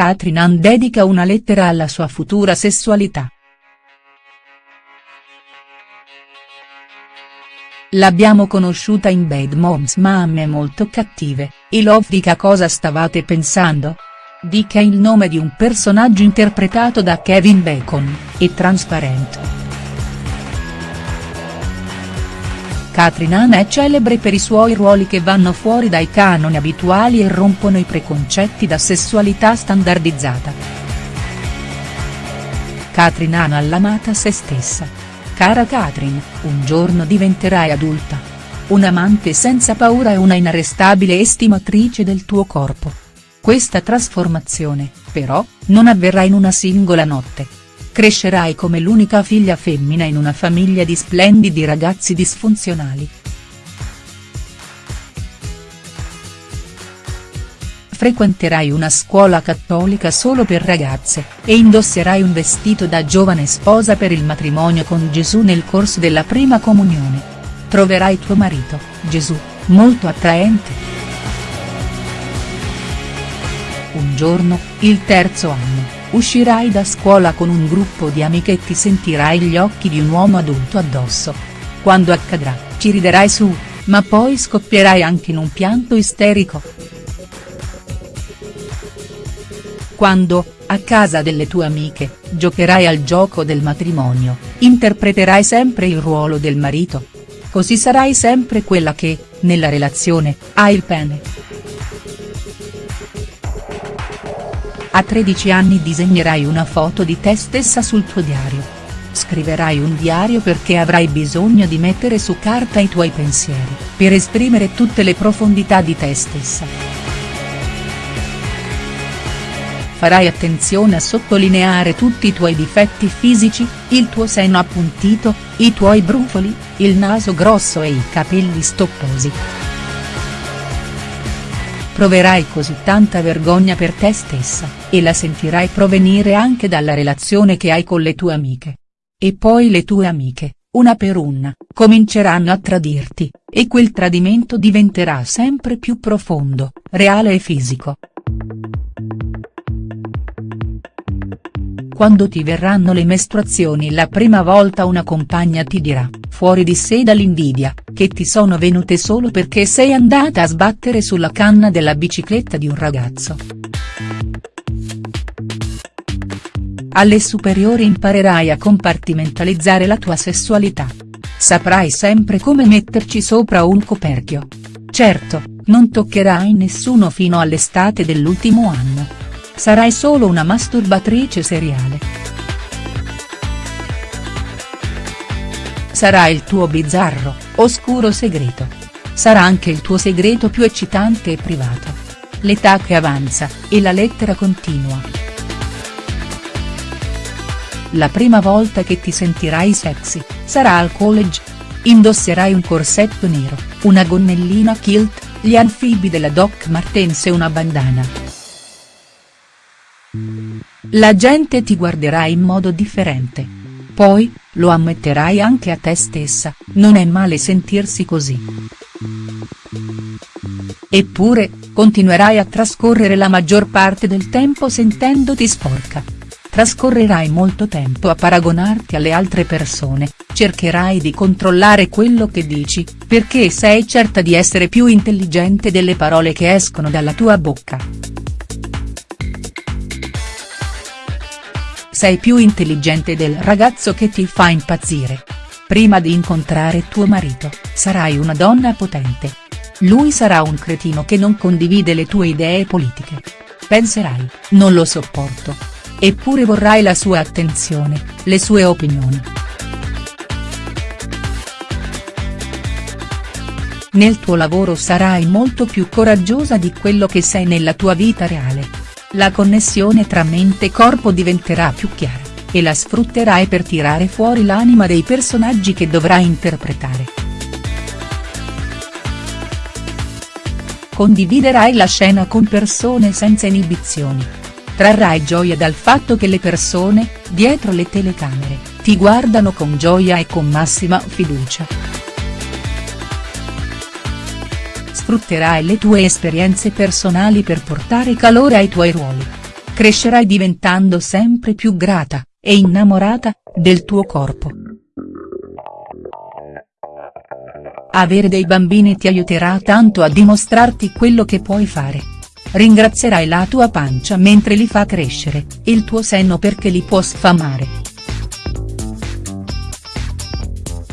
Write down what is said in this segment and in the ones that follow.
Katrin Ann dedica una lettera alla sua futura sessualità. L'abbiamo conosciuta in Bad Moms Mamme molto cattive, I love dica cosa stavate pensando? Dick è il nome di un personaggio interpretato da Kevin Bacon, e Transparent. Katrin Ann è celebre per i suoi ruoli che vanno fuori dai canoni abituali e rompono i preconcetti da sessualità standardizzata. Katrin Ann l'amata se stessa Cara Katrin, un giorno diventerai adulta. Un'amante senza paura e una inarrestabile estimatrice del tuo corpo. Questa trasformazione, però, non avverrà in una singola notte. Crescerai come l'unica figlia femmina in una famiglia di splendidi ragazzi disfunzionali. frequenterai una scuola cattolica solo per ragazze, e indosserai un vestito da giovane sposa per il matrimonio con Gesù nel corso della prima comunione. Troverai tuo marito, Gesù, molto attraente. Un giorno, il terzo anno, uscirai da scuola con un gruppo di amiche e ti sentirai gli occhi di un uomo adulto addosso. Quando accadrà, ci riderai su, ma poi scoppierai anche in un pianto isterico. Quando, a casa delle tue amiche, giocherai al gioco del matrimonio, interpreterai sempre il ruolo del marito. Così sarai sempre quella che, nella relazione, ha il pene. A 13 anni disegnerai una foto di te stessa sul tuo diario. Scriverai un diario perché avrai bisogno di mettere su carta i tuoi pensieri, per esprimere tutte le profondità di te stessa farai attenzione a sottolineare tutti i tuoi difetti fisici, il tuo seno appuntito, i tuoi brufoli, il naso grosso e i capelli stopposi. Proverai così tanta vergogna per te stessa, e la sentirai provenire anche dalla relazione che hai con le tue amiche. E poi le tue amiche, una per una, cominceranno a tradirti, e quel tradimento diventerà sempre più profondo, reale e fisico. Quando ti verranno le mestruazioni la prima volta una compagna ti dirà, fuori di sé dall'invidia, che ti sono venute solo perché sei andata a sbattere sulla canna della bicicletta di un ragazzo. Alle superiori imparerai a compartimentalizzare la tua sessualità. Saprai sempre come metterci sopra un coperchio. Certo, non toccherai nessuno fino all'estate dell'ultimo anno sarai solo una masturbatrice seriale. Sarà il tuo bizzarro, oscuro segreto. Sarà anche il tuo segreto più eccitante e privato. L'età che avanza, e la lettera continua. La prima volta che ti sentirai sexy, sarà al college. Indosserai un corsetto nero, una gonnellina kilt, gli anfibi della Doc Martens e una bandana. La gente ti guarderà in modo differente. Poi, lo ammetterai anche a te stessa, non è male sentirsi così. Eppure, continuerai a trascorrere la maggior parte del tempo sentendoti sporca. Trascorrerai molto tempo a paragonarti alle altre persone, cercherai di controllare quello che dici, perché sei certa di essere più intelligente delle parole che escono dalla tua bocca. Sei più intelligente del ragazzo che ti fa impazzire. Prima di incontrare tuo marito, sarai una donna potente. Lui sarà un cretino che non condivide le tue idee politiche. Penserai, non lo sopporto. Eppure vorrai la sua attenzione, le sue opinioni. Nel tuo lavoro sarai molto più coraggiosa di quello che sei nella tua vita reale la connessione tra mente e corpo diventerà più chiara, e la sfrutterai per tirare fuori l'anima dei personaggi che dovrai interpretare. Condividerai la scena con persone senza inibizioni. Trarrai gioia dal fatto che le persone, dietro le telecamere, ti guardano con gioia e con massima fiducia. Sfrutterai le tue esperienze personali per portare calore ai tuoi ruoli. crescerai diventando sempre più grata, e innamorata, del tuo corpo. Avere dei bambini ti aiuterà tanto a dimostrarti quello che puoi fare. Ringrazierai la tua pancia mentre li fa crescere, il tuo senno perché li può sfamare.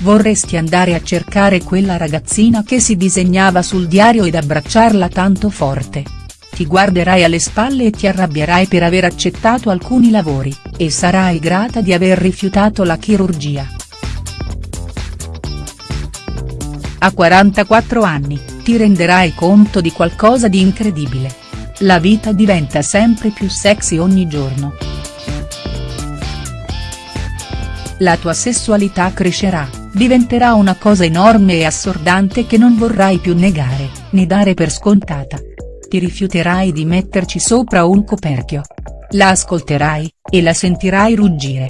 Vorresti andare a cercare quella ragazzina che si disegnava sul diario ed abbracciarla tanto forte. Ti guarderai alle spalle e ti arrabbierai per aver accettato alcuni lavori, e sarai grata di aver rifiutato la chirurgia. A 44 anni, ti renderai conto di qualcosa di incredibile. La vita diventa sempre più sexy ogni giorno. La tua sessualità crescerà, diventerà una cosa enorme e assordante che non vorrai più negare, né dare per scontata. Ti rifiuterai di metterci sopra un coperchio. La ascolterai, e la sentirai ruggire.